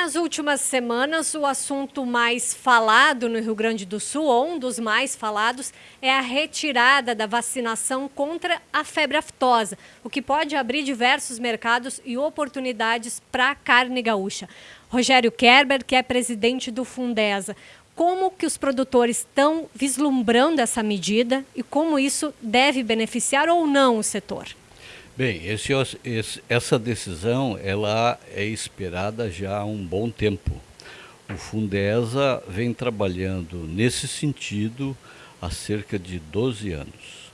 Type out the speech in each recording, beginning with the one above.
Nas últimas semanas, o assunto mais falado no Rio Grande do Sul, ou um dos mais falados, é a retirada da vacinação contra a febre aftosa, o que pode abrir diversos mercados e oportunidades para a carne gaúcha. Rogério Kerber, que é presidente do Fundesa, como que os produtores estão vislumbrando essa medida e como isso deve beneficiar ou não o setor? Bem, esse, esse, essa decisão ela é esperada já há um bom tempo. O Fundesa vem trabalhando nesse sentido há cerca de 12 anos,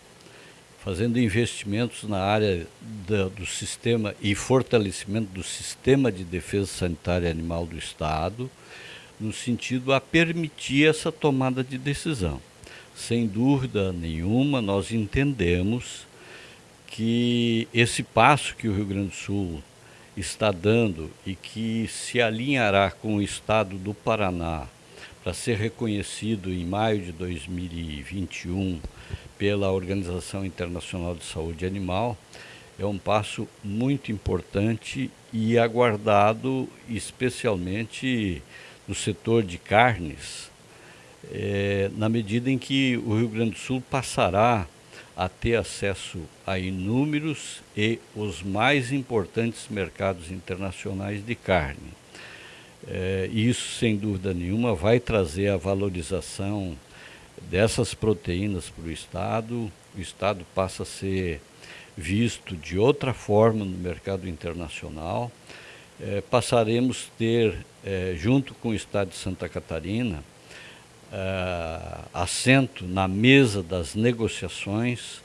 fazendo investimentos na área da, do sistema e fortalecimento do sistema de defesa sanitária animal do Estado, no sentido a permitir essa tomada de decisão. Sem dúvida nenhuma, nós entendemos que esse passo que o Rio Grande do Sul está dando e que se alinhará com o estado do Paraná para ser reconhecido em maio de 2021 pela Organização Internacional de Saúde Animal, é um passo muito importante e aguardado especialmente no setor de carnes, é, na medida em que o Rio Grande do Sul passará a ter acesso a inúmeros e os mais importantes mercados internacionais de carne. É, isso, sem dúvida nenhuma, vai trazer a valorização dessas proteínas para o Estado. O Estado passa a ser visto de outra forma no mercado internacional. É, passaremos a ter, é, junto com o Estado de Santa Catarina, uh, assento na mesa das negociações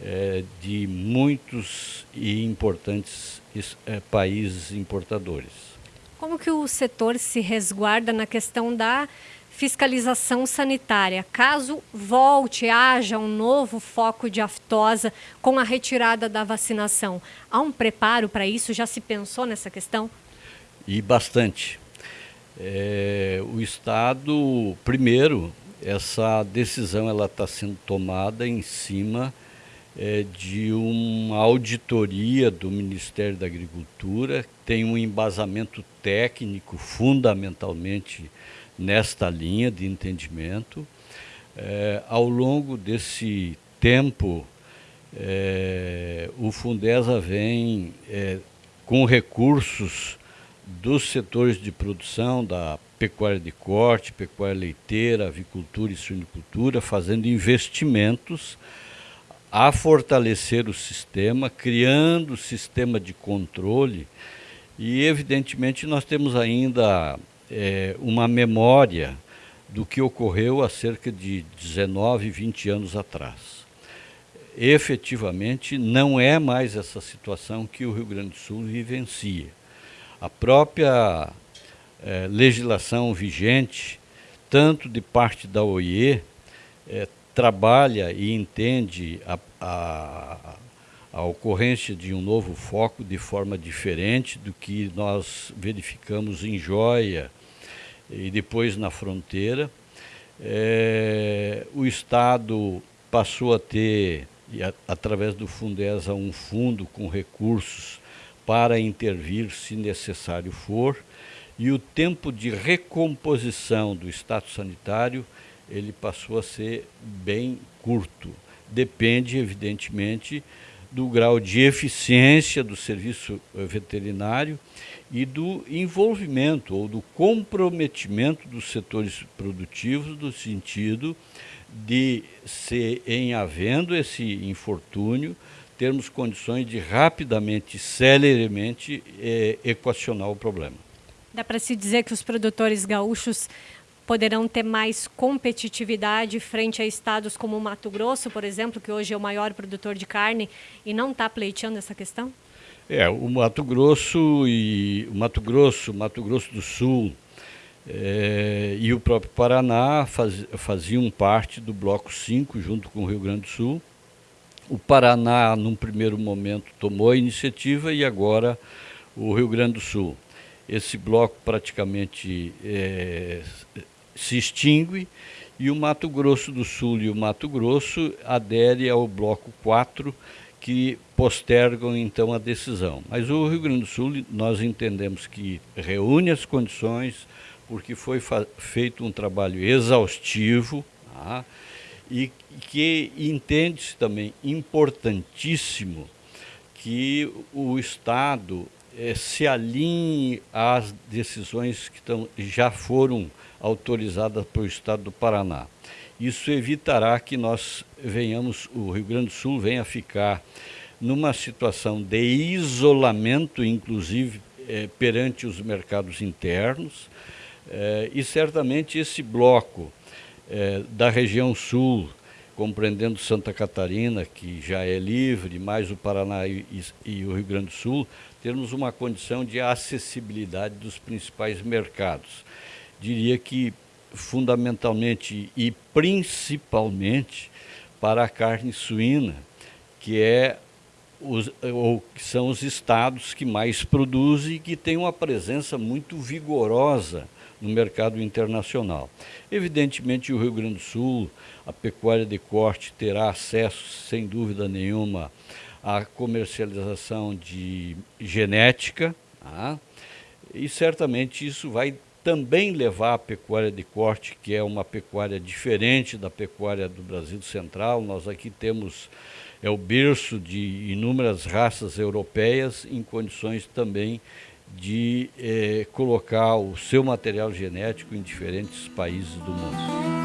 uh, de muitos e importantes uh, países importadores. Como que o setor se resguarda na questão da fiscalização sanitária, caso volte, haja um novo foco de aftosa com a retirada da vacinação? Há um preparo para isso? Já se pensou nessa questão? E bastante. É, o Estado, primeiro, essa decisão ela está sendo tomada em cima é, de uma auditoria do Ministério da Agricultura, tem um embasamento técnico fundamentalmente nesta linha de entendimento. É, ao longo desse tempo, é, o Fundesa vem é, com recursos dos setores de produção, da pecuária de corte, pecuária leiteira, avicultura e suinicultura, fazendo investimentos a fortalecer o sistema, criando sistema de controle e, evidentemente, nós temos ainda é, uma memória do que ocorreu há cerca de 19, 20 anos atrás. Efetivamente, não é mais essa situação que o Rio Grande do Sul vivencia a própria é, legislação vigente, tanto de parte da OIE, é, trabalha e entende a, a, a ocorrência de um novo foco de forma diferente do que nós verificamos em Joia e depois na fronteira. É, o Estado passou a ter, através do Fundesa, um fundo com recursos para intervir se necessário for, e o tempo de recomposição do status sanitário ele passou a ser bem curto. Depende, evidentemente, do grau de eficiência do serviço veterinário e do envolvimento ou do comprometimento dos setores produtivos no sentido de se em havendo esse infortúnio termos condições de rapidamente, celeremente é, equacionar o problema. Dá para se dizer que os produtores gaúchos poderão ter mais competitividade frente a estados como o Mato Grosso, por exemplo, que hoje é o maior produtor de carne e não está pleiteando essa questão? É, o Mato Grosso e o Mato Grosso, Mato Grosso do Sul é, e o próprio Paraná faz, faziam parte do bloco 5 junto com o Rio Grande do Sul o Paraná, num primeiro momento, tomou a iniciativa e agora o Rio Grande do Sul. Esse bloco praticamente é, se extingue e o Mato Grosso do Sul e o Mato Grosso adere ao bloco 4, que postergam então a decisão. Mas o Rio Grande do Sul, nós entendemos que reúne as condições, porque foi feito um trabalho exaustivo tá? E que entende-se também importantíssimo que o Estado eh, se alinhe às decisões que tão, já foram autorizadas pelo Estado do Paraná. Isso evitará que nós venhamos, o Rio Grande do Sul venha ficar numa situação de isolamento, inclusive eh, perante os mercados internos, eh, e certamente esse bloco eh, da região sul, compreendendo Santa Catarina, que já é livre, mais o Paraná e, e o Rio Grande do Sul, termos uma condição de acessibilidade dos principais mercados. Diria que fundamentalmente e principalmente para a carne suína, que é os, ou que são os estados que mais produzem e que têm uma presença muito vigorosa no mercado internacional. Evidentemente, o Rio Grande do Sul, a pecuária de corte terá acesso, sem dúvida nenhuma, à comercialização de genética, tá? e certamente isso vai também levar a pecuária de corte, que é uma pecuária diferente da pecuária do Brasil Central. Nós aqui temos é o berço de inúmeras raças europeias em condições também de eh, colocar o seu material genético em diferentes países do mundo.